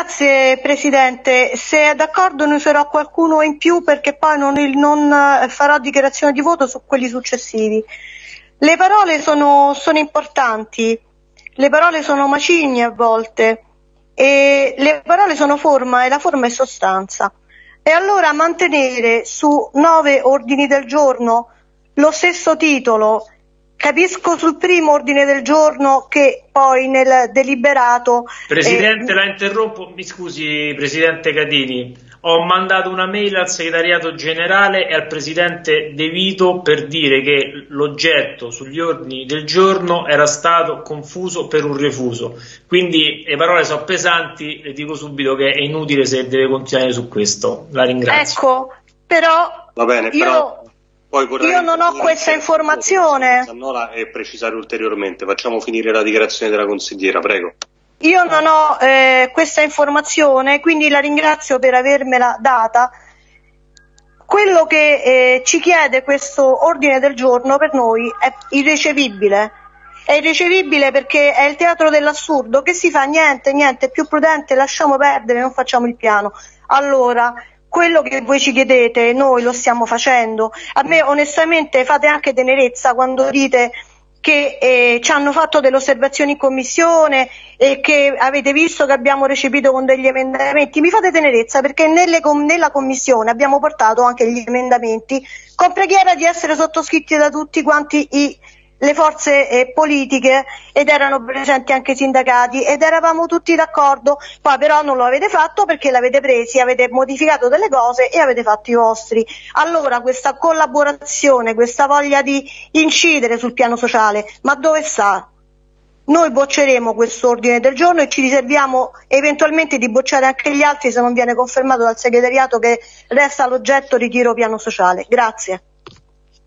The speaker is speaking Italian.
grazie Presidente. Se è d'accordo ne userò qualcuno in più perché poi non, non eh, farò dichiarazione di voto su quelli successivi. Le parole sono, sono importanti, le parole sono macigni a volte e le parole sono forma e la forma è sostanza. E allora mantenere su nove ordini del giorno lo stesso titolo Capisco sul primo ordine del giorno che poi nel deliberato... Presidente, eh, la interrompo, mi scusi Presidente Catini, ho mandato una mail al segretariato generale e al Presidente De Vito per dire che l'oggetto sugli ordini del giorno era stato confuso per un refuso, quindi le parole sono pesanti, le dico subito che è inutile se deve continuare su questo, la ringrazio. Ecco, però... Va bene, però io non ho questa informazione. e precisare ulteriormente. Facciamo finire la dichiarazione della consigliera, prego. Io non ho eh, questa informazione, quindi la ringrazio per avermela data. Quello che eh, ci chiede questo ordine del giorno per noi è irricevibile. È irricevibile perché è il teatro dell'assurdo, che si fa niente, niente, più prudente, lasciamo perdere, non facciamo il piano. Allora, quello che voi ci chiedete noi lo stiamo facendo. A me onestamente fate anche tenerezza quando dite che eh, ci hanno fatto delle osservazioni in commissione e che avete visto che abbiamo recepito con degli emendamenti. Mi fate tenerezza perché nelle, nella commissione abbiamo portato anche gli emendamenti con preghiera di essere sottoscritti da tutti quanti i le forze eh, politiche ed erano presenti anche i sindacati ed eravamo tutti d'accordo, poi però non lo avete fatto perché l'avete presi, avete modificato delle cose e avete fatto i vostri. Allora questa collaborazione, questa voglia di incidere sul piano sociale, ma dove sta? Noi bocceremo questo ordine del giorno e ci riserviamo eventualmente di bocciare anche gli altri se non viene confermato dal segretariato che resta l'oggetto ritiro piano sociale. Grazie.